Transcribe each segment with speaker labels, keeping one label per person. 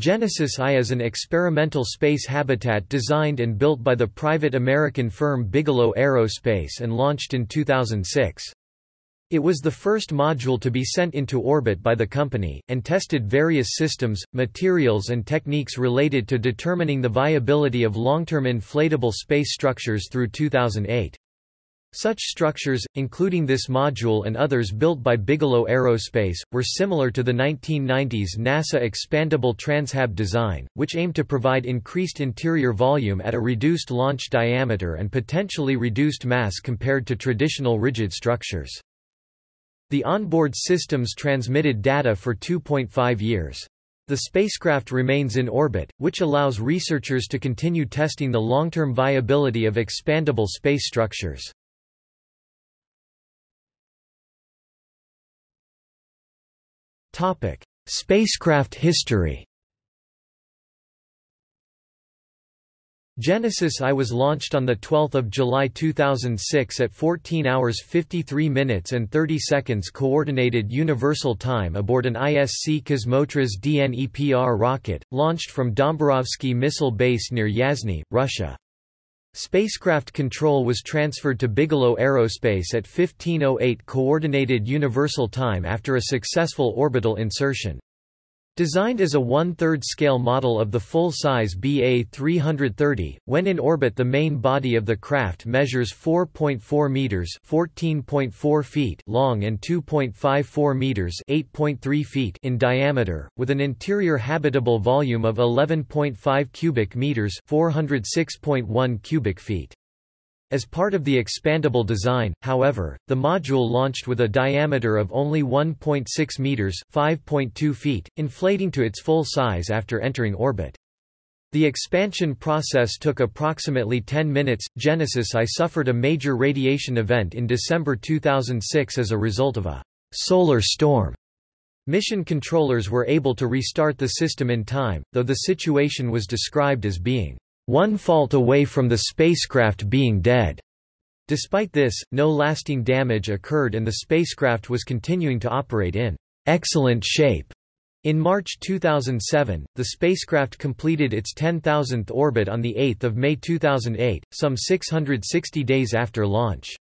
Speaker 1: Genesis I is an experimental space habitat designed and built by the private American firm Bigelow Aerospace and launched in 2006. It was the first module to be sent into orbit by the company, and tested various systems, materials and techniques related to determining the viability of long-term inflatable space structures through 2008. Such structures, including this module and others built by Bigelow Aerospace, were similar to the 1990s NASA expandable Transhab design, which aimed to provide increased interior volume at a reduced launch diameter and potentially reduced mass compared to traditional rigid structures. The onboard systems transmitted data for 2.5 years. The spacecraft remains in orbit, which allows researchers to continue testing the long-term viability of expandable space structures. Spacecraft history. Genesis I was launched on 12 July 2006 at 14 hours 53 minutes and 30 seconds Coordinated Universal Time aboard an ISC Kosmotras DNEPR rocket, launched from Dombarovsky Missile Base near Yasny, Russia. Spacecraft control was transferred to Bigelow Aerospace at 1508 Coordinated Universal Time after a successful orbital insertion. Designed as a one-third scale model of the full-size BA-330, when in orbit the main body of the craft measures 4.4 meters (14.4 feet) long and 2.54 meters (8.3 feet) in diameter, with an interior habitable volume of 11.5 cubic meters (406.1 cubic feet). As part of the expandable design, however, the module launched with a diameter of only 1.6 meters (5.2 feet), inflating to its full size after entering orbit. The expansion process took approximately 10 minutes. Genesis I suffered a major radiation event in December 2006 as a result of a solar storm. Mission controllers were able to restart the system in time, though the situation was described as being one fault away from the spacecraft being dead. Despite this, no lasting damage occurred and the spacecraft was continuing to operate in excellent shape. In March 2007, the spacecraft completed its 10,000th orbit on 8 May 2008, some 660 days after launch.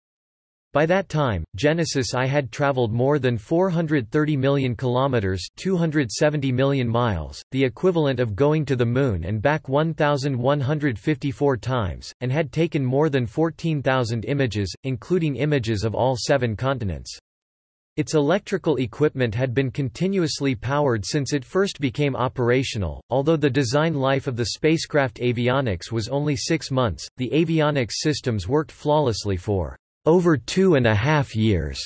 Speaker 1: By that time, Genesis I had traveled more than 430 million kilometers, 270 million miles, the equivalent of going to the moon and back 1154 times, and had taken more than 14,000 images, including images of all 7 continents. Its electrical equipment had been continuously powered since it first became operational. Although the design life of the spacecraft avionics was only 6 months, the avionics systems worked flawlessly for over two and a half years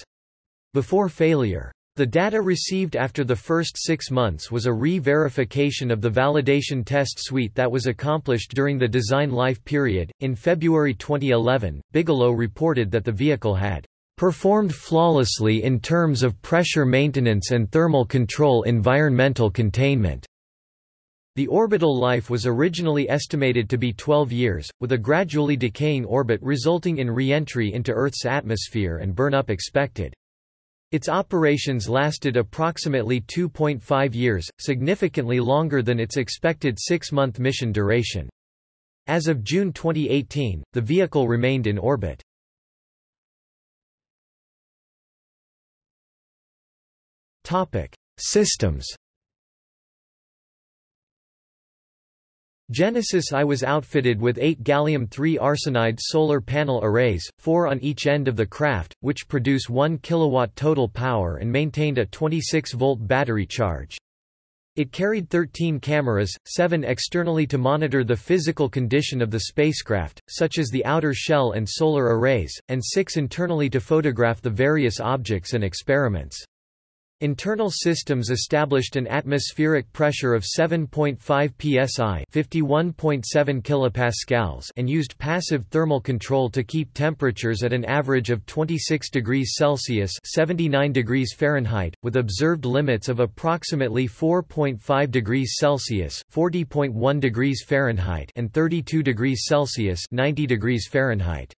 Speaker 1: before failure. The data received after the first six months was a re-verification of the validation test suite that was accomplished during the design life period. In February 2011, Bigelow reported that the vehicle had performed flawlessly in terms of pressure maintenance and thermal control environmental containment. The orbital life was originally estimated to be 12 years, with a gradually decaying orbit resulting in re-entry into Earth's atmosphere and burn-up expected. Its operations lasted approximately 2.5 years, significantly longer than its expected six-month mission duration. As of June 2018, the vehicle remained in orbit. Systems Genesis I was outfitted with eight gallium-3 arsenide solar panel arrays, four on each end of the craft, which produce 1 kW total power and maintained a 26-volt battery charge. It carried 13 cameras, seven externally to monitor the physical condition of the spacecraft, such as the outer shell and solar arrays, and six internally to photograph the various objects and experiments. Internal systems established an atmospheric pressure of 7.5 psi (51.7 kilopascals) and used passive thermal control to keep temperatures at an average of 26 degrees Celsius (79 degrees Fahrenheit), with observed limits of approximately 4.5 degrees Celsius (40.1 degrees Fahrenheit) and 32 degrees Celsius (90 degrees Fahrenheit).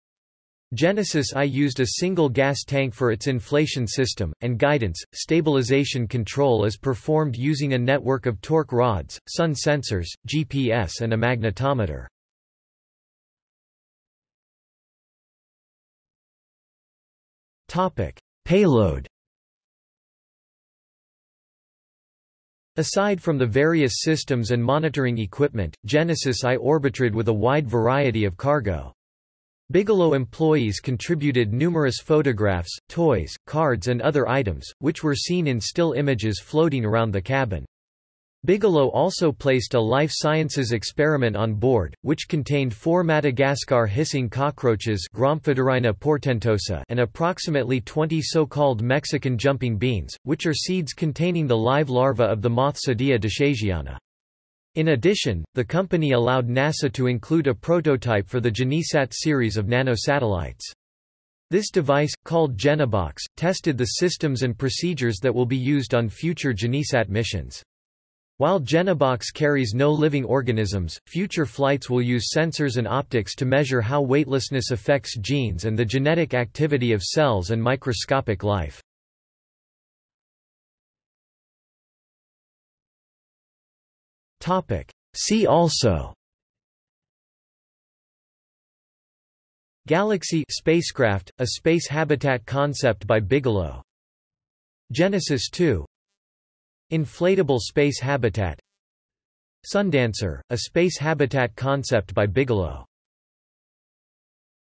Speaker 1: Genesis I used a single gas tank for its inflation system, and guidance. Stabilization control is performed using a network of torque rods, sun sensors, GPS, and a magnetometer. Payload Aside from the various systems and monitoring equipment, Genesis I orbited with a wide variety of cargo. Bigelow employees contributed numerous photographs, toys, cards and other items, which were seen in still images floating around the cabin. Bigelow also placed a life sciences experiment on board, which contained four Madagascar hissing cockroaches portentosa and approximately 20 so-called Mexican jumping beans, which are seeds containing the live larva of the moth Cydia deshaisiana. In addition, the company allowed NASA to include a prototype for the GeneSat series of nanosatellites. This device, called GeneBox, tested the systems and procedures that will be used on future GeneSat missions. While GeneBox carries no living organisms, future flights will use sensors and optics to measure how weightlessness affects genes and the genetic activity of cells and microscopic life. See also Galaxy spacecraft, a space habitat concept by Bigelow. Genesis 2 Inflatable space habitat. Sundancer, a space habitat concept by Bigelow